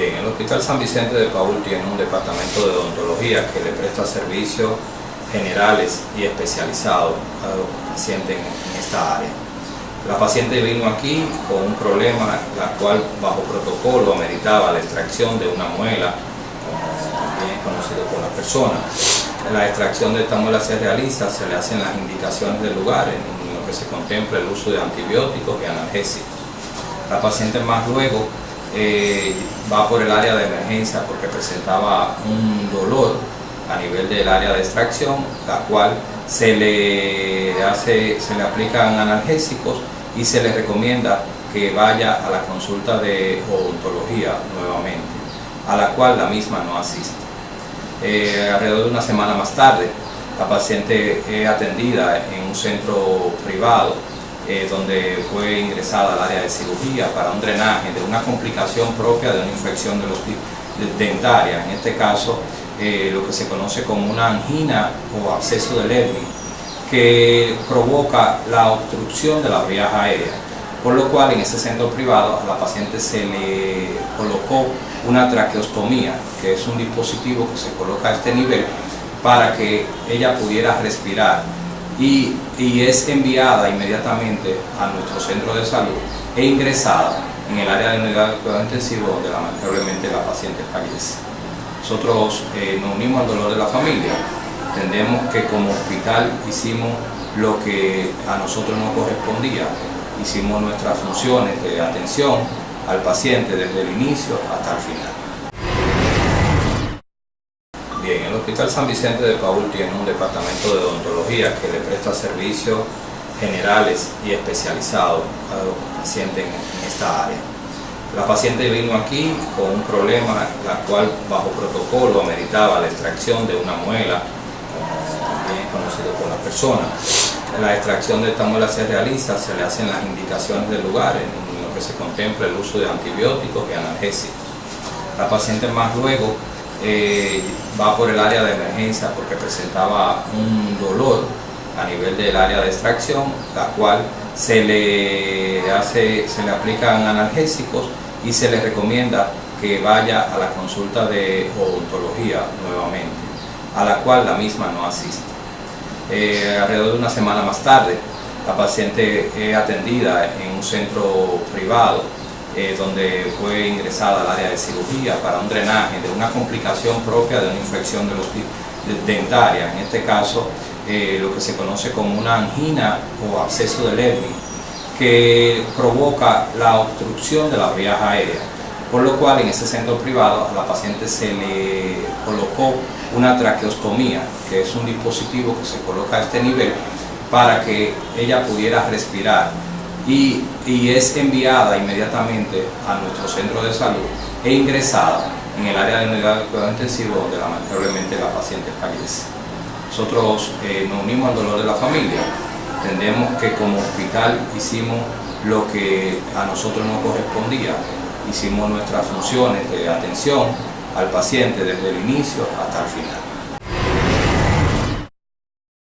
Bien, el Hospital San Vicente de Paul tiene un departamento de odontología que le presta servicios generales y especializados a los pacientes en esta área. La paciente vino aquí con un problema, la cual bajo protocolo ameritaba la extracción de una muela, también conocido por la persona. La extracción de esta muela se realiza, se le hacen las indicaciones del lugar, en lo que se contempla el uso de antibióticos y analgésicos. La paciente más luego eh, va por el área de emergencia porque presentaba un dolor a nivel del área de extracción, la cual se le, hace, se le aplican analgésicos y se le recomienda que vaya a la consulta de odontología nuevamente, a la cual la misma no asiste. Eh, alrededor de una semana más tarde, la paciente es atendida en un centro privado eh, donde fue ingresada al área de cirugía para un drenaje de una complicación propia de una infección de los dentaria, en este caso eh, lo que se conoce como una angina o absceso de Levy, que provoca la obstrucción de las vías aéreas, por lo cual en ese centro privado a la paciente se le colocó una traqueostomía, que es un dispositivo que se coloca a este nivel para que ella pudiera respirar y, es enviada inmediatamente a nuestro centro de salud e ingresada en el área de unidad de cuidado intensivo donde lamentablemente la paciente fallece. Nosotros eh, nos unimos al dolor de la familia, entendemos que como hospital hicimos lo que a nosotros nos correspondía, hicimos nuestras funciones de atención al paciente desde el inicio hasta el final. Bien, el Hospital San Vicente de Paul tiene un departamento de odontología que le presta servicios generales y especializados a los pacientes en esta área. La paciente vino aquí con un problema, la cual bajo protocolo ameritaba la extracción de una muela, también conocido por la persona. La extracción de esta muela se realiza, se le hacen las indicaciones del lugar, en lo que se contempla el uso de antibióticos y analgésicos. La paciente más luego eh, va por el área de emergencia porque presentaba un dolor a nivel del área de extracción, la cual se le, hace, se le aplican analgésicos y se le recomienda que vaya a la consulta de odontología nuevamente, a la cual la misma no asiste. Eh, alrededor de una semana más tarde, la paciente es atendida en un centro privado eh, donde fue ingresada al área de cirugía para un drenaje de una complicación propia de una infección de los dentaria, en este caso eh, lo que se conoce como una angina o absceso de Levy, que provoca la obstrucción de las vías aéreas, por lo cual en ese centro privado a la paciente se le colocó una traqueostomía, que es un dispositivo que se coloca a este nivel para que ella pudiera respirar y, es enviada inmediatamente a nuestro centro de salud e ingresada en el área de unidad de cuidado intensivo donde lamentablemente la paciente fallece. Nosotros eh, nos unimos al dolor de la familia, entendemos que como hospital hicimos lo que a nosotros nos correspondía, hicimos nuestras funciones de atención al paciente desde el inicio hasta el final.